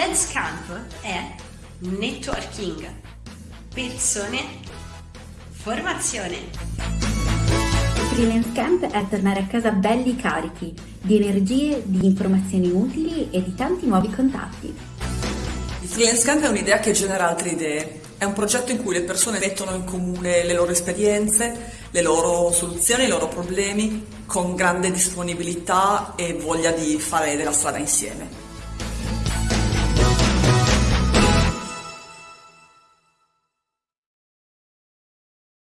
Freelance Camp è networking, persone, formazione. Freelance Camp è tornare a casa belli carichi di energie, di informazioni utili e di tanti nuovi contatti. Il Freelance Camp è un'idea che genera altre idee. È un progetto in cui le persone mettono in comune le loro esperienze, le loro soluzioni, i loro problemi, con grande disponibilità e voglia di fare della strada insieme.